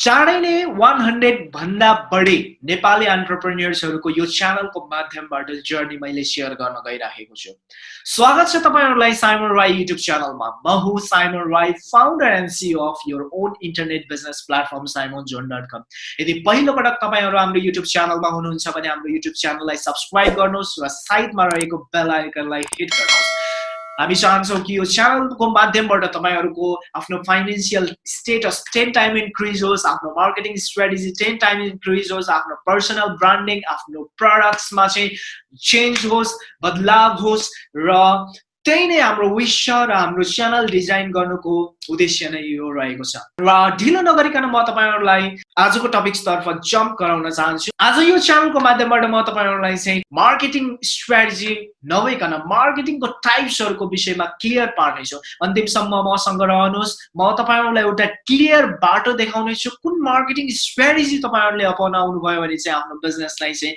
चाँडै नै one hundred भन्दा बढी नेपाली अन्टरप्रेन्यर्सहरूको यो च्यानलको माध्यमबाट जर्नी मैले सेयर गर्न गइराखेको छु। स्वागत छ तपाईँहरूलाई साइमन राई युट्युब च्यानलमा म। हुँ Simon Rai founder and CEO of your own internet business platform Simon John dot com यदि पहिलो पटक तपाईँहरू हाम्रो युट्युब च्यानलमा हुनुहुन्छ भने हाम्रो युट्युब च्यानललाई सब्सक्राइब गर्नुहोस् र साइडमा रहेको बेल आइकनलाई हिट गर्नुहोस्। हामी चाहन्छौँ कि यो च्यानलको माध्यमबाट तपाईँहरूको आफ्नो financial status ten time increase होस् आफ्नो marketing strategy ten time increase होस् आफ्नो पर्सनल ब्रान्डिङ आफ्नो प्रडक्ट्समा चाहिँ चेन्ज होस् बदलाव होस् र त्यही नै हाम्रो छ र हाम्रो च्यानल डिजाइन गर्नुको उद्देश्य नै यो रहेको छ। र ढिलो नगरिकन म तपाईँहरूलाई आजको टपिक्सतर्फ जम्प गराउन चाहन्छु। आज यो च्यानलको माध्यमबाट म तपाईँहरूलाई चाहिँ मार्केटिङ स्ट्राटेजी नभइकन मार्केटिङको टाइप्सहरूको विषयमा क्लियर पार्नेछु। अन्तिमसम्म मसँग रहनुहोस्। म तपाईँहरूलाई एउटा क्लियर बाटो देखाउनेछु। कुन मार्केटिङ स्ट्राटेजी तपाईँहरूले अपनाउनु भयो भने चाहिँ आफ्नो बिजनेसलाई चाहिँ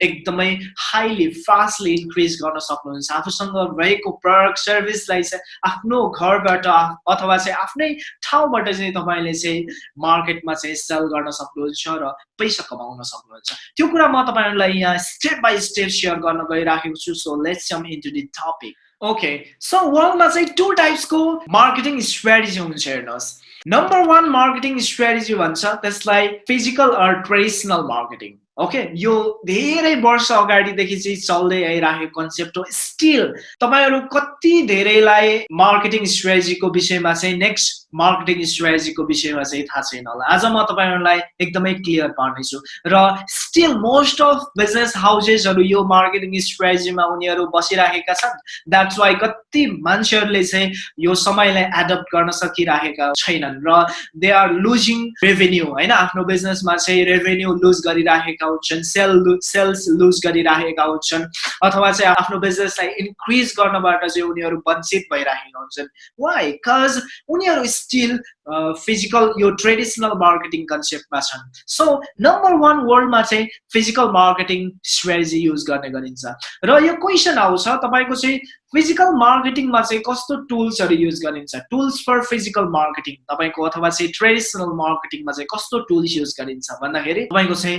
एकदमै हाइली फास्टली इन्क्रिज गर्न सक्नुहुन्छ। आफूसँग रहेको प्रडक्ट सर्भिसलाई चाहिँ आफ्नो घरबाट अथवा चाहिँ आफ्नै ठाउँबाट चाहिँ तपाईँले चाहिँ मार्केटमा चाहिँ सेल गर्न सक्नुहुन्छ र पैसा कमाउन सक्नुहुन्छ। त्यो कुरा म तपाईँहरूलाई यहाँ स्टेप बाई स्टेप सेयर गर्न गइराखेको छु so let's come into the topic okay so वर्ल्डमा चाहिँ टु टाइप्सको मार्केटिङ स्ट्राटेजी हुन्छ हेर्नुहोस्। नम्बर वान मार्केटिङ स्ट्राटेजी भन्छ त्यसलाई physical or traditional marketing okay यो धेरै वर्ष अगाडिदेखि चाहिँ चल्दै आइराखेको कन्सेप्ट हो स्टिल तपाईँहरू कति धेरैलाई मार्केटिङ स्ट्राटेजीको विषयमा चाहिँ नेक्स्ट मार्केटिङ स्ट्राटेजीको विषयमा चाहिँ थाहा छैन होला। आज म तपाईँहरूलाई एकदमै क्लियर पार्नेछु। र स्टिल मोस्ट अफ बिजनेस हाउसेसहरू यो मार्केटिङ स्ट्राटेजीमा उनीहरू बसिराखेका छन्। द्याट्स वाइ कति मान्छेहरूले चाहिँ यो समयलाई एडप्ट गर्न सकिराखेका छैनन्। र दे आर लुजिङ रेभेन्यू होइन? आफ्नो बिजनेसमा चाहिँ रेभेन्यू लुज गरिराखेका हुन्छन् सेल सेल्स लुज गरिराखेका हुन्छन् अथवा चाहिँ आफ्नो बिजनेसलाई इन्क्रिज गर्नबाट चाहिँ उनीहरू वञ्चित भइराखेका हुन्छन्। वाइ कज उनीहरू स्टिल फिजिकल यो ट्रेडिसनल मार्केटिङ कन्सेप्टमा छन् सो नम्बर वान वर्ल्डमा चाहिँ फिजिकल मार्केटिङ स्ट्रेटेजी युज गर्ने गरिन्छ। र यो क्वेसन आउँछ तपाईँको चाहिँ फिजिकल मार्केटिङमा चाहिँ कस्तो टुल्सहरू युज गरिन्छ? टुल्स फर फिजिकल मार्केटिङ तपाईँको अथवा चाहिँ ट्रेडिसनल मार्केटिङमा चाहिँ कस्तो टुल्स युज गरिन्छ? भन्दाखेरि तपाईँको चाहिँ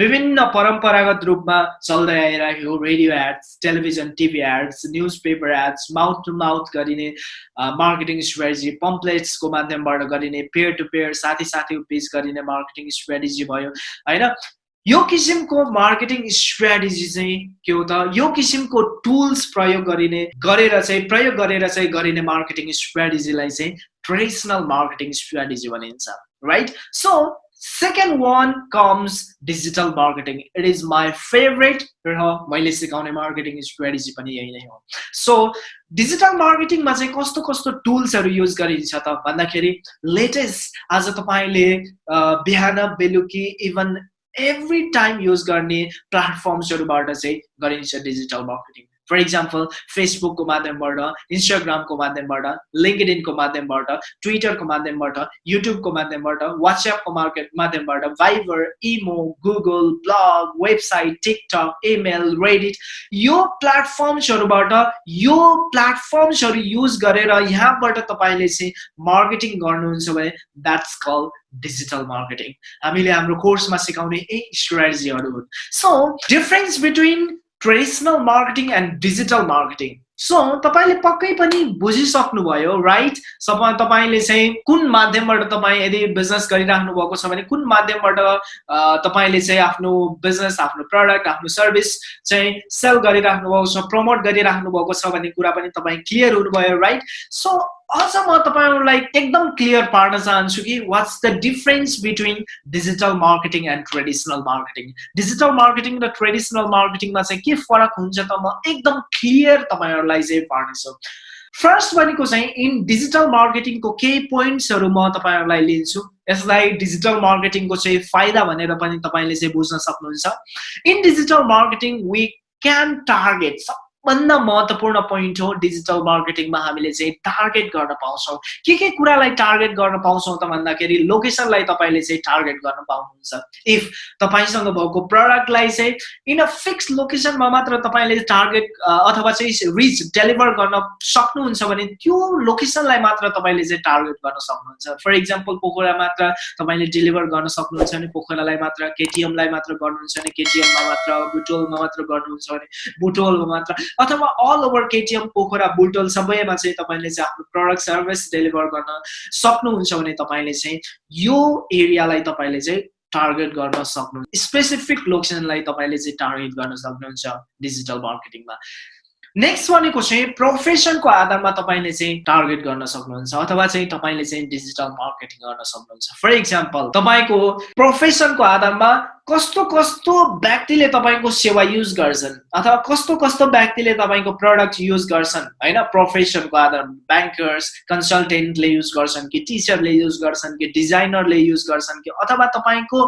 विभिन्न परम्परागत रूपमा चल्दै आइरहेको radio ads television TV ads newspaper ads mouth to mouth गरिने मार्केटिङ स्ट्रेटेजी पम्प्लेट्सको माध्यमबाट गरिने पेयर टु पेयर साथी साथी बिच गरिने मार्केटिङ स्ट्राटेजी भयो होइन? यो किसिमको मार्केटिङ स्ट्राटेजी चाहिँ के हो त? यो किसिमको टुल्स प्रयोग गरिने गरेर चाहिँ प्रयोग गरेर चाहिँ गरिने मार्केटिङ स्ट्राटेजीलाई चाहिँ ट्रेडिसनल मार्केटिङ स्ट्राटेजी भनिन्छ right so second one comes digital marketing it is my favourite र मैले सिकाउने मार्केटिङ स्ट्राटेजी पनि यही नै हो। सो डिजिटल मार्केटिङमा चाहिँ कस्तो कस्तो टुल्सहरू युज गरिन्छ त? भन्दाखेरि लेटेस्ट आज तपाईँले बिहान बेलुकी इभन एभ्री टाइम युज गर्ने प्लेटफर्म्सहरूबाट चाहिँ गरिन्छ डिजिटल मार्केटिङ फर इक्जाम्पल फेसबुकको माध्यमबाट इन्स्टाग्रामको माध्यमबाट लिङ्कडिनको माध्यमबाट ट्विटरको माध्यमबाट युट्युबको माध्यमबाट वाट्सएपको मार्केट माध्यमबाट Viber imo Google blog website TikTok email Reddit यो प्लेटफर्म्सहरूबाट यो प्लेटफर्म्सहरू युज गरेर यहाँबाट तपाईँले चाहिँ मार्केटिङ गर्नुहुन्छ भने द्याट्स कल डिजिटल मार्केटिङ हामीले हाम्रो कोर्समा सिकाउने यही स्ट्राटेजीहरू हुन्। So difference between traditional marketing and digital marketing. So तपाईँले पक्कै पनि बुझिसक्नुभयो राइट तपाईँले चाहिँ कुन माध्यमबाट तपाईँ यदि बिजनेस गरिराख्नु भएको छ भने कुन माध्यमबाट तपाईँले चाहिँ आफ्नो बिजनेस आफ्नो प्रडक्ट आफ्नो सर्भिस चाहिँ सेल गरिराख्नु भएको छ प्रमोट गरिराख्नु भएको छ भन्ने कुरा पनि तपाईँ क्लियर हुनुभयो राइट सो अझ म तपाईँहरूलाई एकदम क्लियर पार्न चाहन्छु कि what's the difference between digital marketing and traditional marketing digital marketing र ट्रेडिसनल मार्केटिङमा चाहिँ के फरक हुन्छ त म एकदम क्लियर तपाईँहरूलाई चाहिँ पार्नेछु फर्स्ट भनेको चाहिँ इन डिजिटल मार्केटिङको केही पोइन्ट्सहरू म तपाईँहरूलाई लिन्छु यसलाई डिजिटल मार्केटिङको चाहिँ फाइदा भनेर पनि तपाईँले चाहिँ बुझ्न सक्नुहुन्छ in digital marketing we can target सबभन्दा महत्त्वपूर्ण पोइन्ट हो डिजिटल मार्केटिङमा हामीले चाहिँ टार्गेट गर्न पाउँछौँ। के के कुरालाई टार्गेट गर्न पाउँछौँ त भन्दाखेरि लोकेसनलाई तपाईँले चाहिँ टार्गेट गर्न पाउनुहुन्छ। इफ तपाईँसँग भएको प्रडक्टलाई चाहिँ इन अ फिक्स लोकेसनमा मात्र तपाईँले टार्गेट अथवा चाहिँ रिच डेलिभर गर्न सक्नुहुन्छ भने त्यो लोकेसनलाई मात्र तपाईँले चाहिँ टार्गेट गर्न सक्नुहुन्छ। फर इक्जाम्पल पोखरा मात्र तपाईँले डेलिभर गर्न सक्नुहुन्छ भने पोखरालाई मात्र केटिएमलाई मात्र गर्नुहुन्छ भने केटिएममा मात्र बुटोलमा मात्र गर्नुहुन्छ भने बुटोलमा मात्र। अथवा all over KTM Pokhara Butwal सबैमा चाहिँ तपाईँले चाहिँ आफ्नो प्रडक्ट सर्भिस डेलिभर गर्न सक्नुहुन्छ भने तपाईँले चाहिँ यो एरियालाई तपाईँले चाहिँ टार्गेट गर्न सक्नुहुन्छ स्पेसिफिक लोकेसनलाई तपाईँले चाहिँ टार्गेट गर्न सक्नुहुन्छ डिजिटल मार्केटिङमा नेक्स्ट भनेको चाहिँ प्रोफेसनको आधारमा तपाईँले चाहिँ टार्गेट गर्न सक्नुहुन्छ अथवा चाहिँ तपाईँले चाहिँ डिजिटल मार्केटिङ गर्न सक्नुहुन्छ। फर इक्जाम्पल तपाईँको प्रोफेसनको आधारमा कस्तो कस्तो व्यक्तिले तपाईँको सेवा युज गर्छन्? अथवा कस्तो कस्तो व्यक्तिले तपाईँको प्रडक्ट युज गर्छन्? होइन प्रोफेसनको आधारमा। ब्याङ्कर्स कन्सल्टेन्टले युज गर्छन् कि टिचरले युज गर्छन् कि डिजाइनरले युज गर्छन् कि अथवा तपाईँको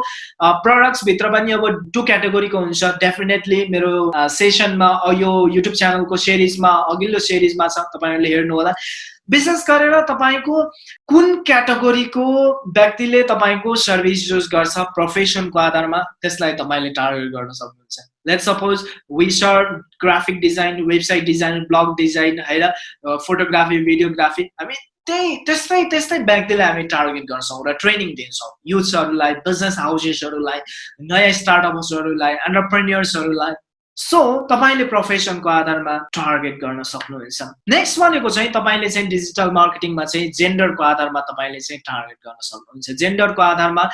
प्रडक्ट्सभित्र पनि अब टु क्याटेगोरीको हुन्छ। डेफिनेटली मेरो सेसनमा यो युट्युब च्यानलको सिरिजमा अघिल्लो सिरिजमा छ। तपाईँहरूले हेर्नुहोला विशेष गरेर तपाईँको कुन क्याटेगोरीको व्यक्तिले तपाईँको सर्भिस युज गर्छ प्रोफेसनको आधारमा त्यसलाई तपाईँले टार्गेट गर्न सक्नुहुन्छ। लेट सपोज विसर graphic design website design blog design होइन फोटोग्राफी भिडियोग्राफी हामी त्यही त्यस्तै त्यस्तै व्यक्तिलाई हामी टार्गेट गर्छौँ र ट्रेनिङ दिन्छौँ। युथ्सहरूलाई बिजनेस हाउसेसहरूलाई नयाँ स्टार्टअप्सहरूलाई एन्टरप्रेन्यर्सहरूलाई सो तपाईँले प्रोफेसनको आधारमा टार्गेट गर्न सक्नुहुन्छ। नेक्स्ट भनेको चाहिँ तपाईँले चाहिँ डिजिटल मार्केटिङमा चाहिँ जेन्डरको आधारमा तपाईँले चाहिँ टार्गेट गर्न सक्नुहुन्छ। जेन्डरको आधारमा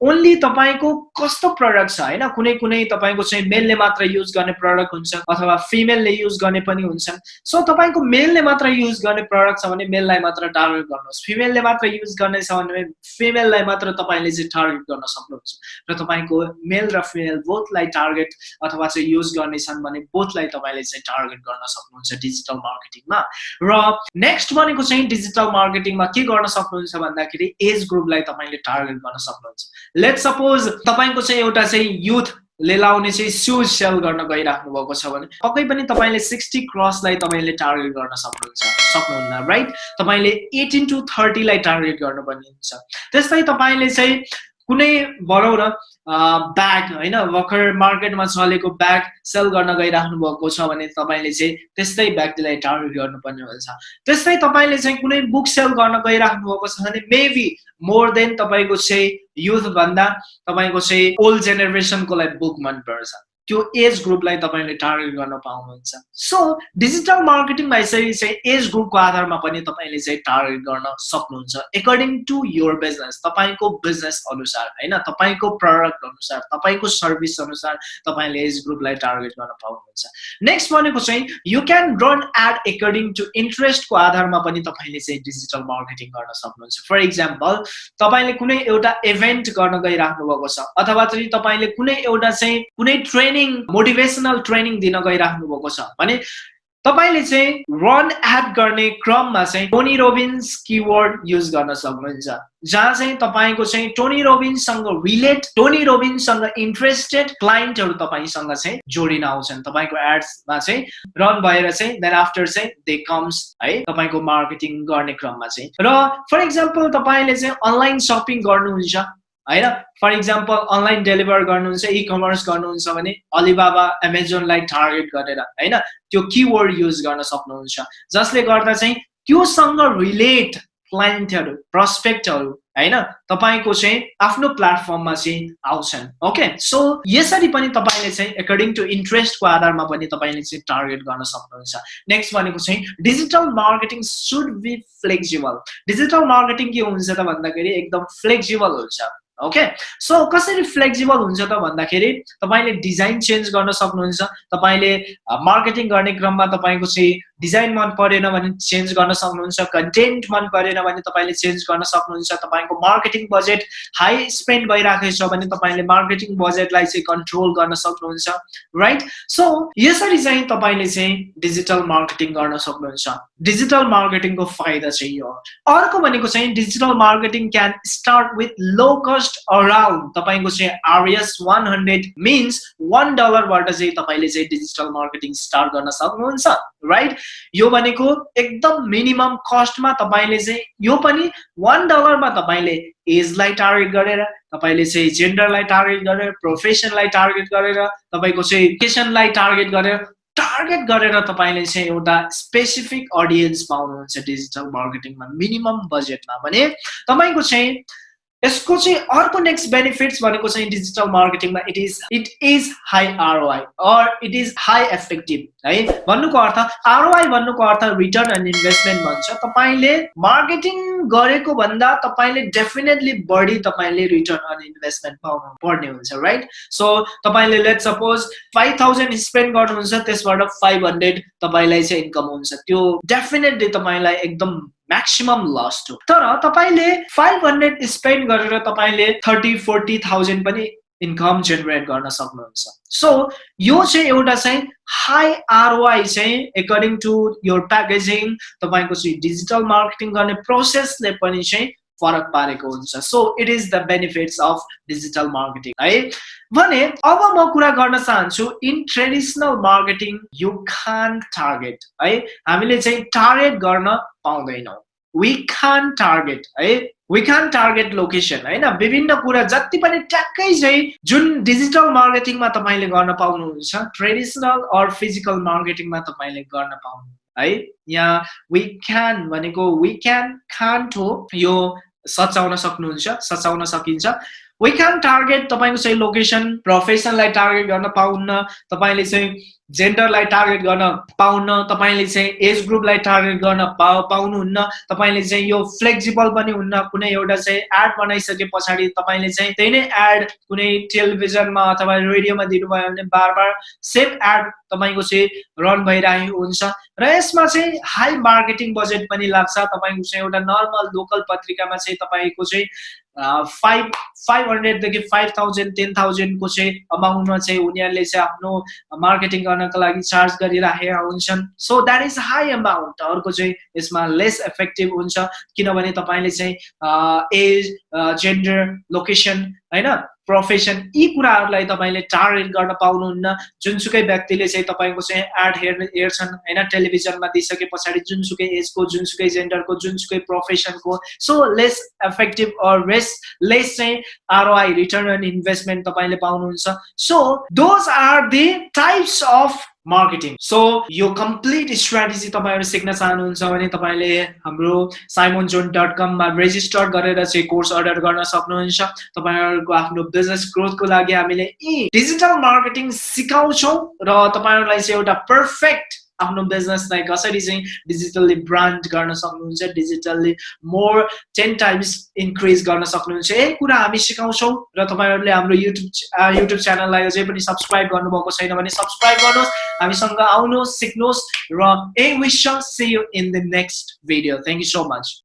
ओन्ली तपाईँको कस्तो प्रडक्ट छ होइन? कुनै कुनै तपाईँको चाहिँ मेलले मात्र युज गर्ने प्रडक्ट हुन्छ अथवा फिमेलले युज गर्ने पनि हुन्छन् सो तपाईँको मेलले मात्र युज गर्ने प्रडक्ट छ भने मेललाई मात्र टार्गेट गर्नुहोस्। फिमेलले मात्र युज गर्ने छ भने फिमेललाई मात्र तपाईँले चाहिँ टार्गेट गर्न सक्नुहुन्छ। र तपाईँको मेल र फिमेल बोथलाई टार्गेट अथवा चाहिँ युज गर्नेछन् भने बोथलाई तपाईँले चाहिँ टार्गेट गर्न सक्नुहुन्छ डिजिटल मार्केटिङमा र नेक्स्ट भनेको चाहिँ डिजिटल मार्केटिङमा के गर्न सक्नुहुन्छ भन्दाखेरि एज ग्रुपलाई तपाईँले टार्गेट गर्न सक्नुहुन्छ। लेट सपोज तपाईँको चाहिँ एउटा चाहिँ युथले लाउने चाहिँ सुज सेल गर्न गइराख्नु भएको छ भने पक्कै पनि तपाईँले सिक्सटी क्रसलाई तपाईँले टार्गेट गर्न सक्नुहुन्छ सक्नुहुन्न राइट तपाईँले एटिन टु थर्टीलाई टार्गेट गर्नुपर्ने हुन्छ। त्यस्तै तपाईँले चाहिँ कुनै भनौँ न ब्याग होइन भर्खर मार्केटमा चलेको ब्याग सेल गर्न गइराख्नु भएको छ भने तपाईँले चाहिँ त्यस्तै व्यक्तिलाई टार्गेट गर्नुपर्ने हुन्छ। त्यस्तै तपाईँले चाहिँ कुनै बुक सेल गर्न गइराख्नु भएको छ भने मेबी मोर देन तपाईँको चाहिँ युथभन्दा तपाईँको चाहिँ ओल्ड जेनेरेसनकोलाई बुक मनपर्छ। त्यो एज ग्रुपलाई तपाईँले टार्गेट गर्न पाउनुहुन्छ. सो डिजिटल मार्केटिङमा यसरी चाहिँ एज ग्रुपको आधारमा पनि तपाईँले चाहिँ टार्गेट गर्न सक्नुहुन्छ. एकर्डिङ टु योर बिजनेस तपाईँको बिजनेस अनुसार होइन? तपाईँको प्रडक्ट अनुसार तपाईँको सर्भिस अनुसार तपाईँले एज ग्रुपलाई टार्गेट गर्न पाउनुहुन्छ. नेक्स्ट भनेको चाहिँ you can run ad according to इन्ट्रेस्टको आधारमा पनि तपाईँले चाहिँ डिजिटल मार्केटिङ गर्न सक्नुहुन्छ. फर इक्जाम्पल तपाईँले कुनै एउटा इभेन्ट गर्न गइराख्नु भएको छ अथवा चाहिँ तपाईँले कुनै एउटा चाहिँ कुनै ट्रेनिङ ट्रेनिङ मोटिभेसनल ट्रेनिङ दिन गइराख्नु भएको छ। भने तपाईँले चाहिँ रन एड गर्ने क्रममा चाहिँ टोनी रोबिन्स किवर्ड युज गर्न सक्नुहुन्छ। जहाँ चाहिँ तपाईँको चाहिँ टोनी रोबिन्ससँग रिलेट टोनी रोबिन्ससँग इन्ट्रेस्टेड क्लाइन्टहरू तपाईँसँग चाहिँ जोडिन आउँछन्। तपाईँको एड्समा चाहिँ रन भएर चाहिँ देन आफ्टर चाहिँ दे कम्स है तपाईँको मार्केटिङ गर्ने क्रममा चाहिँ। र फर इक्जाम्पल तपाईँले चाहिँ अनलाइन सपिङ गर्नुहुन्छ। होइन? फर इक्जाम्पल अनलाइन डेलिभर गर्नुहुन्छ इ कमर्स गर्नुहुन्छ भने अलिबाबा एमाजोनलाई टार्गेट गरेर होइन? त्यो किवर्ड युज गर्न सक्नुहुन्छ। जसले गर्दा चाहिँ त्योसँग रिलेट क्लाइन्टहरू प्रस्पेक्टहरू होइन? तपाईँको चाहिँ आफ्नो प्लेटफर्ममा चाहिँ आउँछन् ओके सो यसरी पनि तपाईँले चाहिँ एकर्डिङ टु इन्ट्रेस्टको आधारमा पनि तपाईँले चाहिँ टार्गेट गर्न सक्नुहुन्छ। नेक्स्ट भनेको चाहिँ digital marketing should be flexible digital marketing के हुन्छ त भन्दाखेरि एकदम फ्लेक्जिबल हुन्छ। ओके सो कसरी फ्लेक्जिबल हुन्छ त भन्दाखेरि तपाईँले डिजाइन चेन्ज गर्न सक्नुहुन्छ तपाईँले मार्केटिङ गर्ने क्रममा तपाईँको चाहिँ डिजाइन मन परेन भने चेन्ज गर्न सक्नुहुन्छ कन्टेन्ट मन परेन भने तपाईँले चेन्ज गर्न सक्नुहुन्छ तपाईँको मार्केटिङ बजेट हाई स्पेन्ड भइरहेको छ भने तपाईँले मार्केटिङ बजेटलाई चाहिँ कन्ट्रोल गर्न सक्नुहुन्छ राइट सो यसरी चाहिँ तपाईँले चाहिँ डिजिटल मार्केटिङ गर्न सक्नुहुन्छ। डिजिटल मार्केटिङको फाइदा चाहिँ यो अर्को भनेको चाहिँ digital marketing can start with low cost just around तपाईँको चाहिँ RS one hundred means one डलरबाट चाहिँ तपाईँले चाहिँ डिजिटल मार्केटिङ स्टार्ट गर्न सक्नुहुन्छ राइट यो भनेको एकदम मिनिमम कस्टमा तपाईँले चाहिँ यो पनि वान डलरमा तपाईँले एजलाई टार्गेट गरेर तपाईँले चाहिँ जेन्डरलाई टार्गेट गरेर प्रोफेसनलाई टार्गेट गरेर तपाईँको चाहिँ एजुकेसनलाई टार्गेट गरेर टार्गेट गरेर तपाईँले चाहिँ एउटा स्पेसिफिक अडियन्स पाउनुहुन्छ डिजिटल मार्केटिङमा मिनिमम बजेटमा भने तपाईँको चाहिँ यसको चाहिँ अर्को नेक्स्ट बेनिफिट्स भनेको चाहिँ digital मार्केटिङमा it is it is high ROI or it is high effective है? भन्नुको अर्थ आरओआई भन्नुको अर्थ रिटर्न एन्ड इन्भेस्टमेन्ट भन्छ। तपाईँले मार्केटिङ गरेको भन्दा तपाईँले डेफिनेटली बढी तपाईँले रिटर्न एन्ड इन्भेस्टमेन्ट पाउनु पर्ने हुन्छ राइट सो तपाईँले let suppose five thousand spend गर्नुहुन्छ त्यसबाट फाइभ हन्ड्रेड तपाईँलाई चाहिँ इन्कम हुन्छ। त्यो डेफिनेटली तपाईँलाई एकदम म्याक्सिमम लस हो तर तपाईँले फाइभ हन्ड्रेड स्पेन्ड गरेर तपाईँले थर्टी फोर्टी थाउजन्ड पनि इन्कम जेनेरेट गर्न सक्नुहुन्छ. सो यो चाहिँ एउटा चाहिँ हाई आरओआई चाहिँ एकर्डिङ टु योर प्याकेजिङ तपाईँको चाहिँ डिजिटल मार्केटिङ गर्ने प्रोसेसले पनि चाहिँ फरक पारेको हुन्छ. So it is the benefits of digital marketing है? भने अब म कुरा गर्न चाहन्छु in traditional marketing you can't target है? हामीले चाहिँ टार्गेट गर्न पाउँदैनौँ। वी खान टार्गेट है? वी खान टार्गेट लोकेसन होइन? विभिन्न कुरा जति पनि ट्याक्कै चाहिँ जुन डिजिटल मार्केटिङमा तपाईँले गर्न पाउनुहुन्छ ट्रेडिसनल अर फिजिकल मार्केटिङमा तपाईँले गर्न पाउनु है? यहाँ वी क्यान भनेको वी क्यान खान हो यो सचाउन सक्नुहुन्छ सचाउन सकिन्छ। वी क्यान टार्गेट तपाईँको चाहिँ लोकेसन प्रोफेसनलाई टार्गेट गर्न पाउन्न तपाईँले चाहिँ जेन्डरलाई टार्गेट गर्न पाउन तपाईँले चाहिँ एज ग्रुपलाई टार्गेट गर्न पा पाउनुहुन्न तपाईँले चाहिँ यो फ्लेक्जिबल पनि हुन्न कुनै एउटा चाहिँ एड बनाइसके पछाडि तपाईँले चाहिँ त्यही नै एड कुनै टेलिभिजनमा अथवा रेडियोमा दिनुभयो भने बार बार सेम एड तपाईँको चाहिँ रन भइरहेको हुन्छ। र यसमा चाहिँ हाई मार्केटिङ बजेट पनि लाग्छ। तपाईँको चाहिँ एउटा नर्मल लोकल पत्रिकामा चाहिँ तपाईँको चाहिँ फाइभ फाइभ हन्ड्रेडदेखि फाइभ थाउजन्ड टेन थाउजन्डको चाहिँ अमाउन्टमा चाहिँ उनीहरूले चाहिँ आफ्नो मार्केटिङ गर्नको लागि चार्ज गरिराखेका हुन्छन्। So that is high amount अर्को चाहिँ यसमा लेस इफेक्टिभ हुन्छ। किनभने तपाईँले चाहिँ एज जेन्डर लोकेसन होइन? प्रोफेसन यी कुराहरूलाई तपाईँले टार्गेट गर्न पाउनुहुन्न। जुनसुकै व्यक्तिले चाहिँ तपाईँको चाहिँ एड हेर्ने हेर्छन् होइन टेलिभिजनमा दिइसके पछाडि जुनसुकै एजको जुनसुकै जेन्डरको जुनसुकै प्रोफेसनको so less effective or less चाहिँ आरओआई रिटर्न एन्ड इन्भेस्टमेन्ट तपाईँले पाउनुहुन्छ। So those are the types of marketing so यो कम्प्लिट स्ट्राटेजी तपाईँहरू सिक्न चाहनुहुन्छ भने तपाईँले हाम्रो साइमोन जोन डट कममा रेजिस्टर गरेर चाहिँ कोर्स अर्डर गर्न सक्नुहुन्छ। तपाईँहरूको आफ्नो बिजनेस ग्रोथको लागि हामीले यी डिजिटल मार्केटिङ सिकाउँछौँ र तपाईँहरूलाई चाहिँ एउटा पर्फेक्ट आफ्नो बिजनेसलाई कसरी चाहिँ डिजिटल्ली ब्रान्ड गर्न सक्नुहुन्छ digitally more ten times increase गर्न सक्नुहुन्छ यही कुरा हामी सिकाउँछौँ र तपाईँहरूले हाम्रो युट्युब युट्युब च्यानललाई अझै पनि सब्सक्राइब गर्नुभएको छैन भने सब्सक्राइब गर्नुहोस् हामीसँग आउनुहोस् सिक्नुहोस् र I wish see you in the next video thank you so much